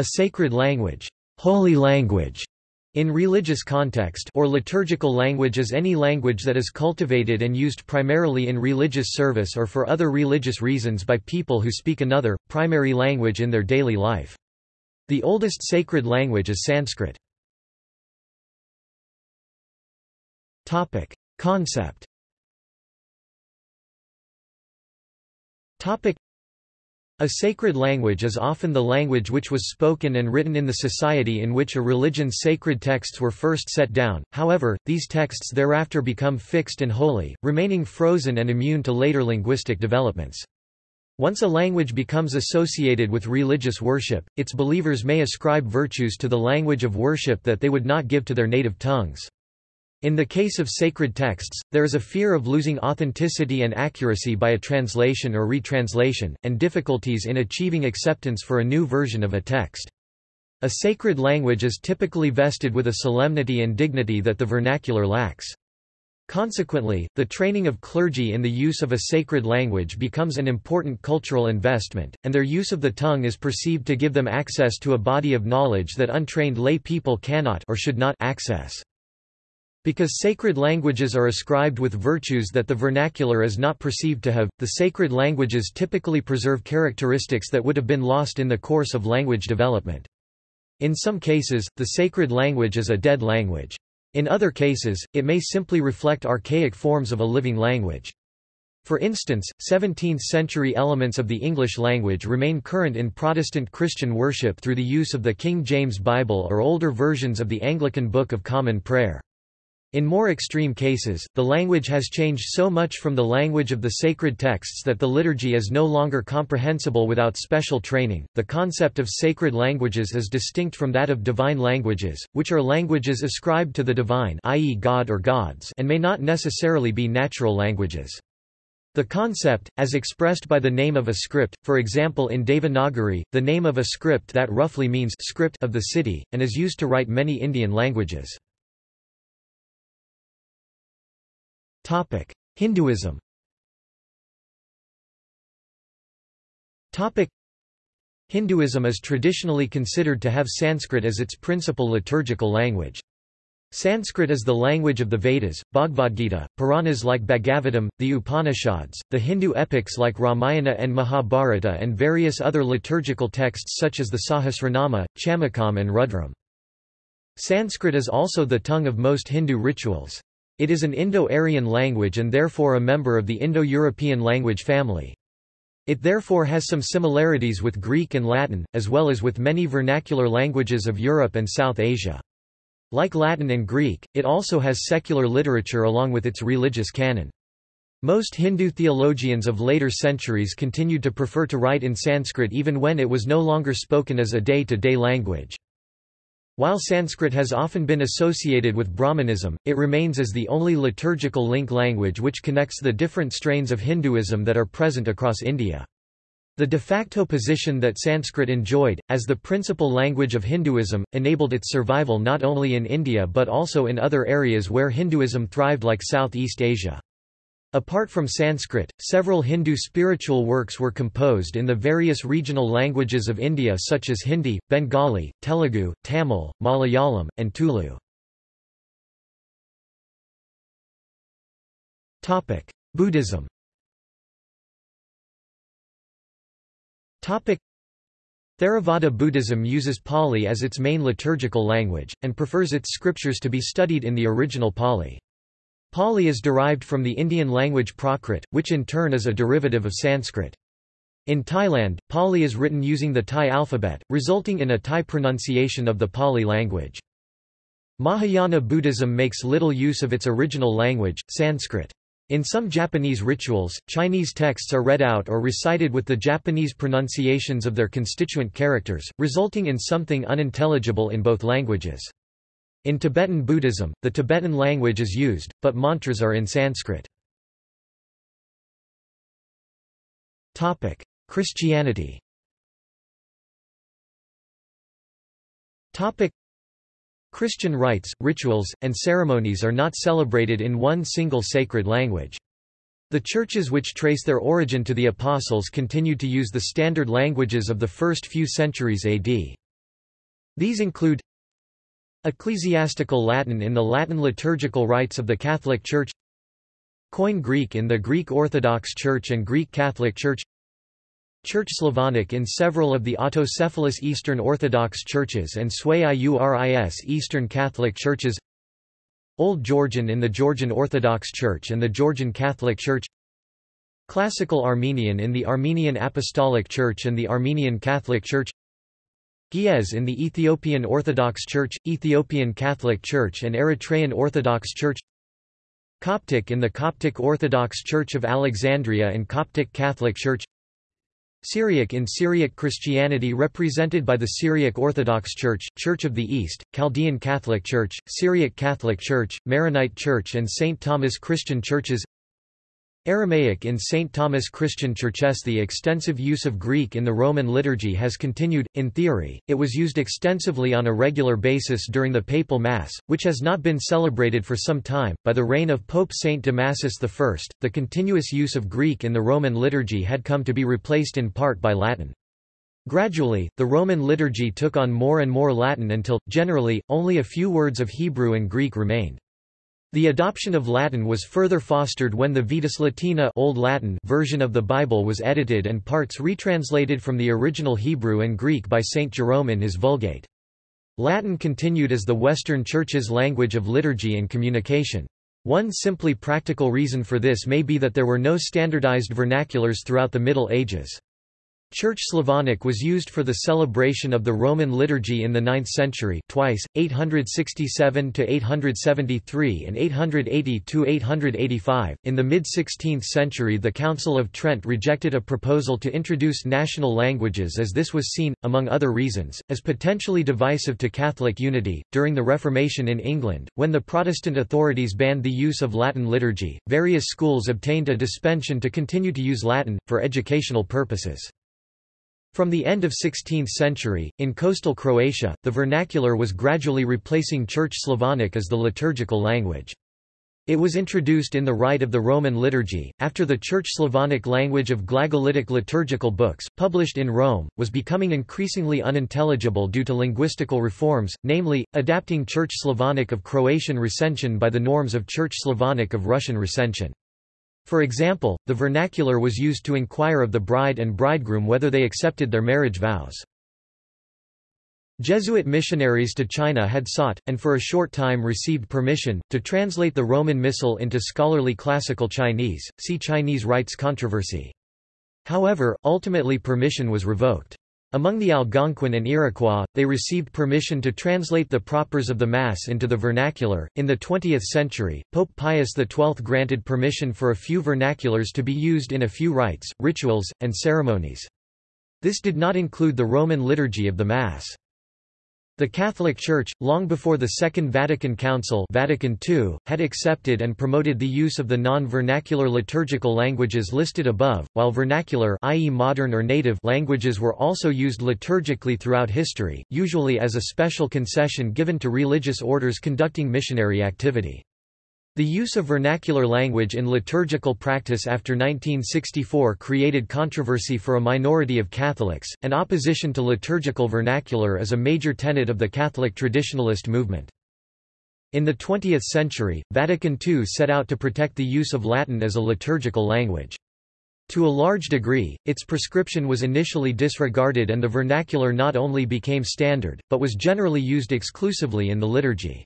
A sacred language, holy language, in religious context or liturgical language is any language that is cultivated and used primarily in religious service or for other religious reasons by people who speak another, primary language in their daily life. The oldest sacred language is Sanskrit. Concept a sacred language is often the language which was spoken and written in the society in which a religion's sacred texts were first set down, however, these texts thereafter become fixed and holy, remaining frozen and immune to later linguistic developments. Once a language becomes associated with religious worship, its believers may ascribe virtues to the language of worship that they would not give to their native tongues. In the case of sacred texts, there is a fear of losing authenticity and accuracy by a translation or retranslation, and difficulties in achieving acceptance for a new version of a text. A sacred language is typically vested with a solemnity and dignity that the vernacular lacks. Consequently, the training of clergy in the use of a sacred language becomes an important cultural investment, and their use of the tongue is perceived to give them access to a body of knowledge that untrained lay people cannot or should not access. Because sacred languages are ascribed with virtues that the vernacular is not perceived to have, the sacred languages typically preserve characteristics that would have been lost in the course of language development. In some cases, the sacred language is a dead language. In other cases, it may simply reflect archaic forms of a living language. For instance, 17th-century elements of the English language remain current in Protestant Christian worship through the use of the King James Bible or older versions of the Anglican Book of Common Prayer. In more extreme cases, the language has changed so much from the language of the sacred texts that the liturgy is no longer comprehensible without special training. The concept of sacred languages is distinct from that of divine languages, which are languages ascribed to the divine, i.e., God or gods, and may not necessarily be natural languages. The concept, as expressed by the name of a script, for example in Devanagari, the name of a script that roughly means script of the city, and is used to write many Indian languages. Hinduism Hinduism is traditionally considered to have Sanskrit as its principal liturgical language. Sanskrit is the language of the Vedas, Bhagavad Gita, Puranas like Bhagavatam, the Upanishads, the Hindu epics like Ramayana and Mahabharata and various other liturgical texts such as the Sahasranama, Chamakam and Rudram. Sanskrit is also the tongue of most Hindu rituals. It is an Indo-Aryan language and therefore a member of the Indo-European language family. It therefore has some similarities with Greek and Latin, as well as with many vernacular languages of Europe and South Asia. Like Latin and Greek, it also has secular literature along with its religious canon. Most Hindu theologians of later centuries continued to prefer to write in Sanskrit even when it was no longer spoken as a day-to-day -day language. While Sanskrit has often been associated with Brahmanism, it remains as the only liturgical link language which connects the different strains of Hinduism that are present across India. The de facto position that Sanskrit enjoyed, as the principal language of Hinduism, enabled its survival not only in India but also in other areas where Hinduism thrived like Southeast Asia. Apart from Sanskrit, several Hindu spiritual works were composed in the various regional languages of India such as Hindi, Bengali, Telugu, Tamil, Malayalam, and Tulu. Buddhism Theravada Buddhism uses Pali as its main liturgical language, and prefers its scriptures to be studied in the original Pali. Pali is derived from the Indian language Prakrit, which in turn is a derivative of Sanskrit. In Thailand, Pali is written using the Thai alphabet, resulting in a Thai pronunciation of the Pali language. Mahayana Buddhism makes little use of its original language, Sanskrit. In some Japanese rituals, Chinese texts are read out or recited with the Japanese pronunciations of their constituent characters, resulting in something unintelligible in both languages. In Tibetan Buddhism, the Tibetan language is used, but mantras are in Sanskrit. Christianity Christian rites, rituals, and ceremonies are not celebrated in one single sacred language. The churches which trace their origin to the Apostles continued to use the standard languages of the first few centuries AD. These include Ecclesiastical Latin in the Latin liturgical rites of the Catholic Church. Koine Greek in the Greek Orthodox Church and Greek Catholic Church. Church Slavonic in several of the autocephalous Eastern Orthodox churches and Sui Iuris Eastern Catholic churches. Old Georgian in the Georgian Orthodox Church and the Georgian Catholic Church. Classical Armenian in the Armenian Apostolic Church and the Armenian Catholic Church Ge'ez in the Ethiopian Orthodox Church, Ethiopian Catholic Church and Eritrean Orthodox Church Coptic in the Coptic Orthodox Church of Alexandria and Coptic Catholic Church Syriac in Syriac Christianity represented by the Syriac Orthodox Church, Church of the East, Chaldean Catholic Church, Syriac Catholic Church, Maronite Church and St. Thomas Christian Churches Aramaic in St. Thomas Christian Churches The extensive use of Greek in the Roman liturgy has continued. In theory, it was used extensively on a regular basis during the Papal Mass, which has not been celebrated for some time. By the reign of Pope Saint Damasus I, the continuous use of Greek in the Roman liturgy had come to be replaced in part by Latin. Gradually, the Roman liturgy took on more and more Latin until, generally, only a few words of Hebrew and Greek remained. The adoption of Latin was further fostered when the Vetus Latina Old Latin version of the Bible was edited and parts retranslated from the original Hebrew and Greek by St. Jerome in his Vulgate. Latin continued as the Western Church's language of liturgy and communication. One simply practical reason for this may be that there were no standardized vernaculars throughout the Middle Ages. Church Slavonic was used for the celebration of the Roman liturgy in the 9th century twice, 867–873 and 880–885. In the mid-16th century the Council of Trent rejected a proposal to introduce national languages as this was seen, among other reasons, as potentially divisive to Catholic unity. During the Reformation in England, when the Protestant authorities banned the use of Latin liturgy, various schools obtained a dispension to continue to use Latin, for educational purposes. From the end of 16th century, in coastal Croatia, the vernacular was gradually replacing Church Slavonic as the liturgical language. It was introduced in the rite of the Roman liturgy, after the Church Slavonic language of glagolitic liturgical books, published in Rome, was becoming increasingly unintelligible due to linguistical reforms, namely, adapting Church Slavonic of Croatian recension by the norms of Church Slavonic of Russian recension. For example, the vernacular was used to inquire of the bride and bridegroom whether they accepted their marriage vows. Jesuit missionaries to China had sought, and for a short time received permission, to translate the Roman Missal into scholarly classical Chinese, see Chinese rites controversy. However, ultimately permission was revoked. Among the Algonquin and Iroquois, they received permission to translate the propers of the Mass into the vernacular. In the 20th century, Pope Pius XII granted permission for a few vernaculars to be used in a few rites, rituals, and ceremonies. This did not include the Roman liturgy of the Mass. The Catholic Church, long before the Second Vatican Council Vatican II, had accepted and promoted the use of the non-vernacular liturgical languages listed above, while vernacular i.e. modern or native languages were also used liturgically throughout history, usually as a special concession given to religious orders conducting missionary activity. The use of vernacular language in liturgical practice after 1964 created controversy for a minority of Catholics, and opposition to liturgical vernacular is a major tenet of the Catholic traditionalist movement. In the 20th century, Vatican II set out to protect the use of Latin as a liturgical language. To a large degree, its prescription was initially disregarded and the vernacular not only became standard, but was generally used exclusively in the liturgy.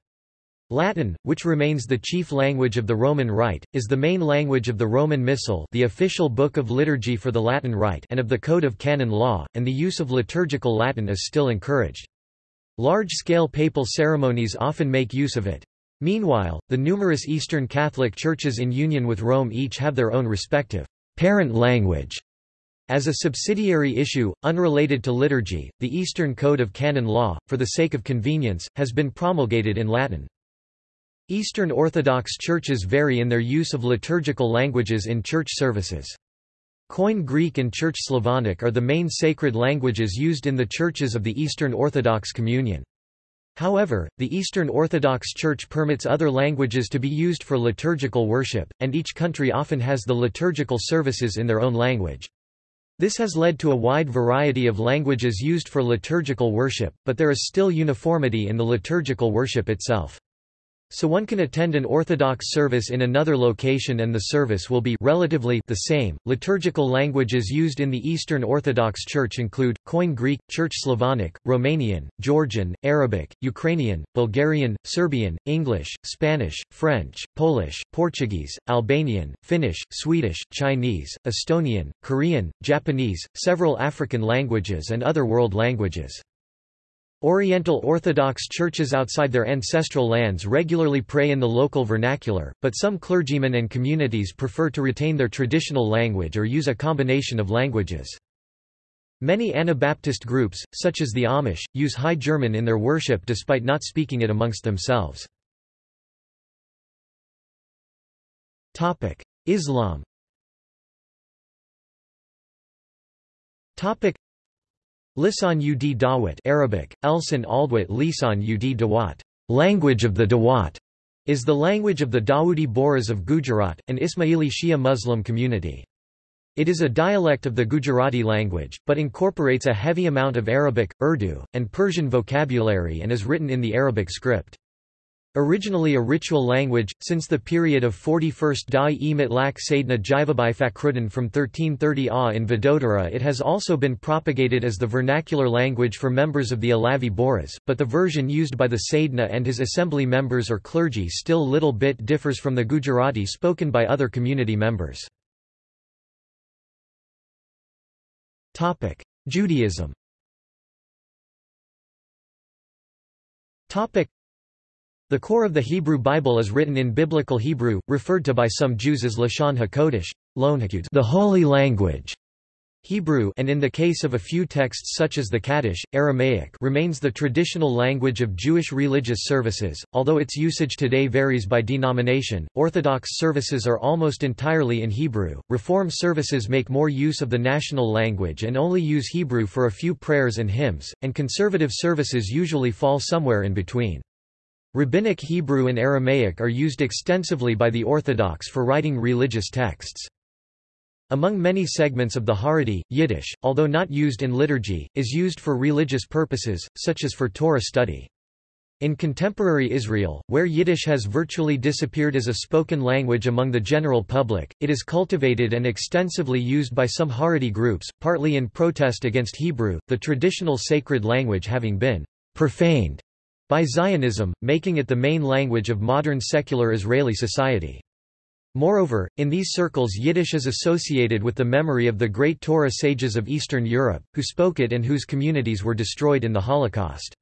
Latin, which remains the chief language of the Roman Rite, is the main language of the Roman Missal the official book of liturgy for the Latin Rite and of the Code of Canon Law, and the use of liturgical Latin is still encouraged. Large-scale papal ceremonies often make use of it. Meanwhile, the numerous Eastern Catholic churches in union with Rome each have their own respective parent language. As a subsidiary issue, unrelated to liturgy, the Eastern Code of Canon Law, for the sake of convenience, has been promulgated in Latin. Eastern Orthodox churches vary in their use of liturgical languages in church services. Koine Greek and Church Slavonic are the main sacred languages used in the churches of the Eastern Orthodox Communion. However, the Eastern Orthodox Church permits other languages to be used for liturgical worship, and each country often has the liturgical services in their own language. This has led to a wide variety of languages used for liturgical worship, but there is still uniformity in the liturgical worship itself. So one can attend an Orthodox service in another location and the service will be relatively the same. Liturgical languages used in the Eastern Orthodox Church include Koine Greek, Church Slavonic, Romanian, Georgian, Arabic, Ukrainian, Bulgarian, Serbian, English, Spanish, French, Polish, Portuguese, Albanian, Finnish, Swedish, Chinese, Estonian, Korean, Japanese, several African languages and other world languages. Oriental Orthodox churches outside their ancestral lands regularly pray in the local vernacular, but some clergymen and communities prefer to retain their traditional language or use a combination of languages. Many Anabaptist groups, such as the Amish, use High German in their worship despite not speaking it amongst themselves. Islam Lisan ud Dawat Arabic, Elsan Aldwat Lisan ud Dawat, language of the Dawat, is the language of the Dawoodi Bohras of Gujarat, an Ismaili Shia Muslim community. It is a dialect of the Gujarati language, but incorporates a heavy amount of Arabic, Urdu, and Persian vocabulary and is written in the Arabic script. Originally a ritual language, since the period of 41st Dai-e Mutlaq Sayyidina Jivabai Fakhruddin from 1330 A in Vadodara it has also been propagated as the vernacular language for members of the Alavi Bohras, but the version used by the Sayyidina and his assembly members or clergy still little bit differs from the Gujarati spoken by other community members. Judaism the core of the Hebrew Bible is written in Biblical Hebrew, referred to by some Jews as Lashon HaKodesh, the Holy Language. Hebrew and in the case of a few texts such as the Kaddish, Aramaic remains the traditional language of Jewish religious services, although its usage today varies by denomination. Orthodox services are almost entirely in Hebrew, Reform services make more use of the national language and only use Hebrew for a few prayers and hymns, and conservative services usually fall somewhere in between. Rabbinic Hebrew and Aramaic are used extensively by the Orthodox for writing religious texts. Among many segments of the Haredi, Yiddish, although not used in liturgy, is used for religious purposes, such as for Torah study. In contemporary Israel, where Yiddish has virtually disappeared as a spoken language among the general public, it is cultivated and extensively used by some Haredi groups, partly in protest against Hebrew, the traditional sacred language having been profaned by Zionism, making it the main language of modern secular Israeli society. Moreover, in these circles Yiddish is associated with the memory of the great Torah sages of Eastern Europe, who spoke it and whose communities were destroyed in the Holocaust.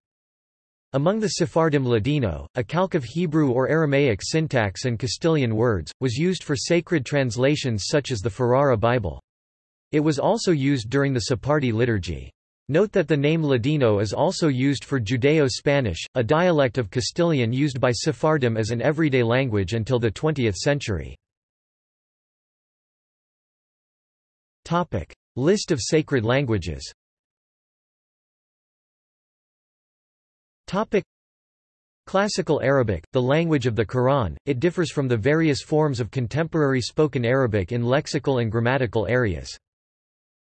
Among the Sephardim Ladino, a calque of Hebrew or Aramaic syntax and Castilian words, was used for sacred translations such as the Ferrara Bible. It was also used during the Sephardi liturgy. Note that the name Ladino is also used for Judeo-Spanish, a dialect of Castilian used by Sephardim as an everyday language until the 20th century. List of sacred languages Classical Arabic, the language of the Quran, it differs from the various forms of contemporary spoken Arabic in lexical and grammatical areas.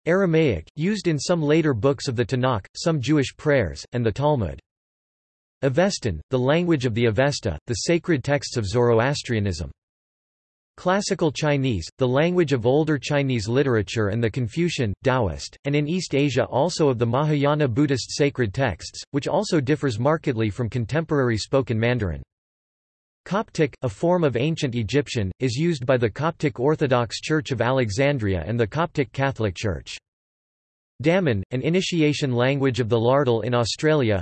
Aramaic, used in some later books of the Tanakh, some Jewish prayers, and the Talmud. Avestan, the language of the Avesta, the sacred texts of Zoroastrianism. Classical Chinese, the language of older Chinese literature and the Confucian, Taoist, and in East Asia also of the Mahayana Buddhist sacred texts, which also differs markedly from contemporary spoken Mandarin. Coptic, a form of ancient Egyptian, is used by the Coptic Orthodox Church of Alexandria and the Coptic Catholic Church. Damin, an initiation language of the Lardil in Australia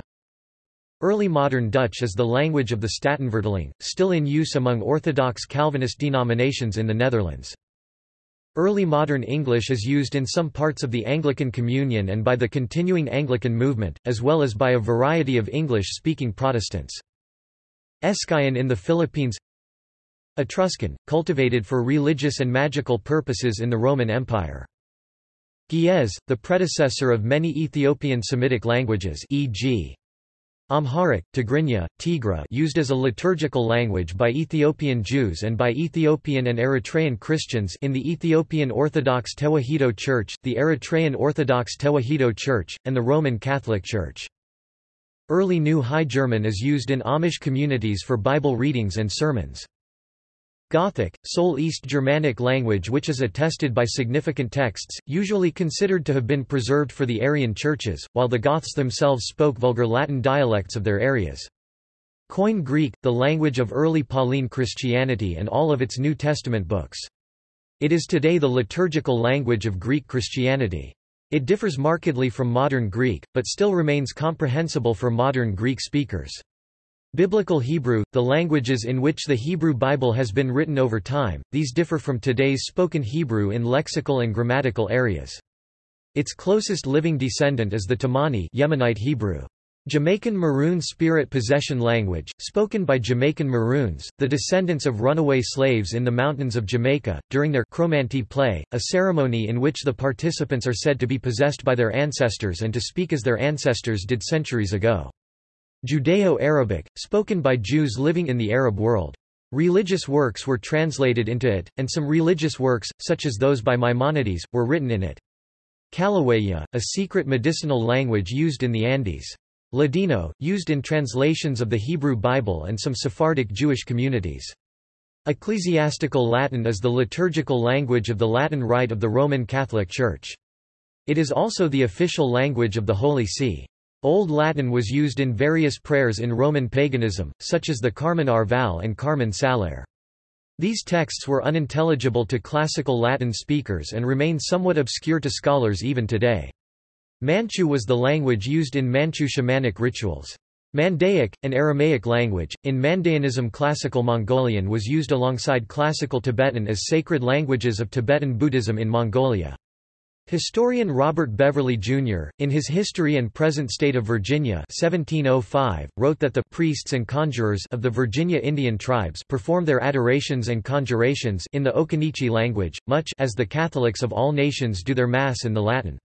Early Modern Dutch is the language of the Statenvertaling, still in use among Orthodox Calvinist denominations in the Netherlands. Early Modern English is used in some parts of the Anglican Communion and by the continuing Anglican movement, as well as by a variety of English-speaking Protestants. Eskayan in the Philippines Etruscan, cultivated for religious and magical purposes in the Roman Empire. Ge'ez, the predecessor of many Ethiopian Semitic languages e.g. Amharic, Tigrinya, Tigra used as a liturgical language by Ethiopian Jews and by Ethiopian and Eritrean Christians in the Ethiopian Orthodox Tewahedo Church, the Eritrean Orthodox Tewahedo Church, and the Roman Catholic Church. Early New High German is used in Amish communities for Bible readings and sermons. Gothic, Sole East Germanic language which is attested by significant texts, usually considered to have been preserved for the Arian churches, while the Goths themselves spoke vulgar Latin dialects of their areas. Koine Greek, the language of early Pauline Christianity and all of its New Testament books. It is today the liturgical language of Greek Christianity. It differs markedly from modern Greek, but still remains comprehensible for modern Greek speakers. Biblical Hebrew, the languages in which the Hebrew Bible has been written over time, these differ from today's spoken Hebrew in lexical and grammatical areas. Its closest living descendant is the Temani Yemenite Hebrew. Jamaican Maroon Spirit Possession Language, spoken by Jamaican Maroons, the descendants of runaway slaves in the mountains of Jamaica, during their Kromanti play, a ceremony in which the participants are said to be possessed by their ancestors and to speak as their ancestors did centuries ago. Judeo-Arabic, spoken by Jews living in the Arab world. Religious works were translated into it, and some religious works, such as those by Maimonides, were written in it. Kallawaya, a secret medicinal language used in the Andes. Ladino, used in translations of the Hebrew Bible and some Sephardic Jewish communities. Ecclesiastical Latin is the liturgical language of the Latin Rite of the Roman Catholic Church. It is also the official language of the Holy See. Old Latin was used in various prayers in Roman paganism, such as the Carmen Arval and Carmen Salare. These texts were unintelligible to classical Latin speakers and remain somewhat obscure to scholars even today. Manchu was the language used in Manchu shamanic rituals. Mandaic, an Aramaic language, in Mandaeanism Classical Mongolian was used alongside Classical Tibetan as sacred languages of Tibetan Buddhism in Mongolia. Historian Robert Beverley, Jr., in his History and Present State of Virginia 1705, wrote that the priests and conjurers of the Virginia Indian tribes perform their adorations and conjurations in the Occaneechi language, much as the Catholics of all nations do their Mass in the Latin.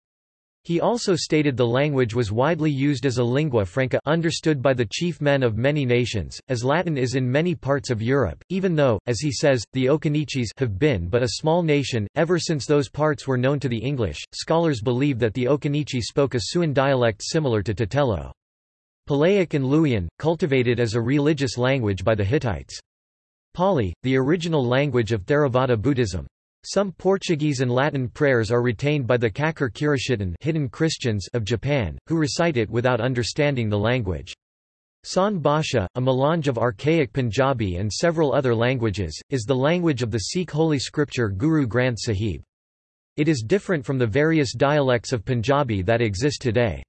He also stated the language was widely used as a lingua franca understood by the chief men of many nations, as Latin is in many parts of Europe, even though, as he says, the Occaneechis have been but a small nation, ever since those parts were known to the English. Scholars believe that the Occaneechi spoke a Siouan dialect similar to Tutelo. Palaic and Luwian, cultivated as a religious language by the Hittites. Pali, the original language of Theravada Buddhism. Some Portuguese and Latin prayers are retained by the Kakure Kirishitan hidden Christians of Japan, who recite it without understanding the language. San Bhasha, a melange of archaic Punjabi and several other languages, is the language of the Sikh holy scripture Guru Granth Sahib. It is different from the various dialects of Punjabi that exist today.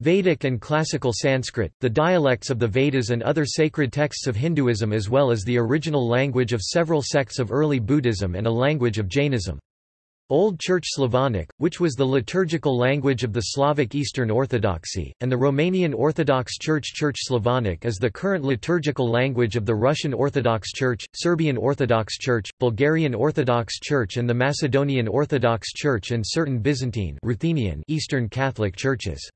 Vedic and Classical Sanskrit, the dialects of the Vedas and other sacred texts of Hinduism as well as the original language of several sects of early Buddhism and a language of Jainism. Old Church Slavonic, which was the liturgical language of the Slavic Eastern Orthodoxy, and the Romanian Orthodox Church Church Slavonic is the current liturgical language of the Russian Orthodox Church, Serbian Orthodox Church, Bulgarian Orthodox Church and the Macedonian Orthodox Church and certain Byzantine Ruthenian Eastern Catholic churches.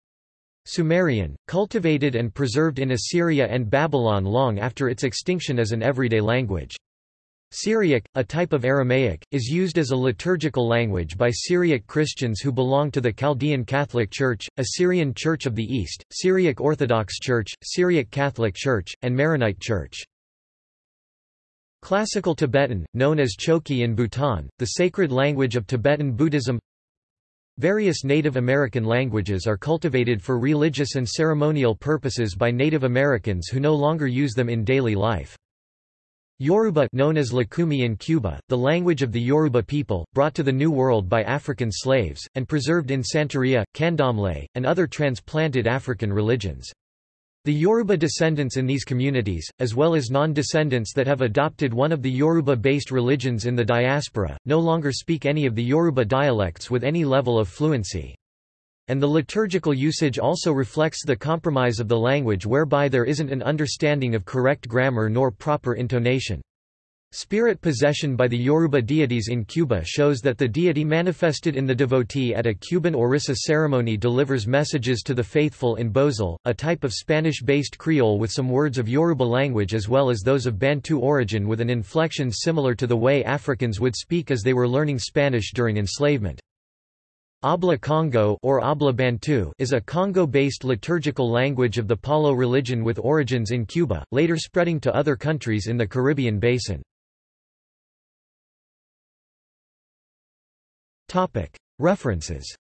Sumerian, cultivated and preserved in Assyria and Babylon long after its extinction as an everyday language. Syriac, a type of Aramaic, is used as a liturgical language by Syriac Christians who belong to the Chaldean Catholic Church, Assyrian Church of the East, Syriac Orthodox Church, Syriac Catholic Church, and Maronite Church. Classical Tibetan, known as Chokyi in Bhutan, the sacred language of Tibetan Buddhism Various Native American languages are cultivated for religious and ceremonial purposes by Native Americans who no longer use them in daily life. Yoruba known as Lucumí in Cuba, the language of the Yoruba people, brought to the New World by African slaves, and preserved in Santeria, Candomblé, and other transplanted African religions. The Yoruba descendants in these communities, as well as non-descendants that have adopted one of the Yoruba-based religions in the diaspora, no longer speak any of the Yoruba dialects with any level of fluency. And the liturgical usage also reflects the compromise of the language whereby there isn't an understanding of correct grammar nor proper intonation. Spirit possession by the Yoruba deities in Cuba shows that the deity manifested in the devotee at a Cuban Orisha ceremony delivers messages to the faithful in Bozal, a type of Spanish-based Creole with some words of Yoruba language as well as those of Bantu origin with an inflection similar to the way Africans would speak as they were learning Spanish during enslavement. Habla Congo or Habla Bantu is a Congo-based liturgical language of the Palo religion with origins in Cuba, later spreading to other countries in the Caribbean basin. References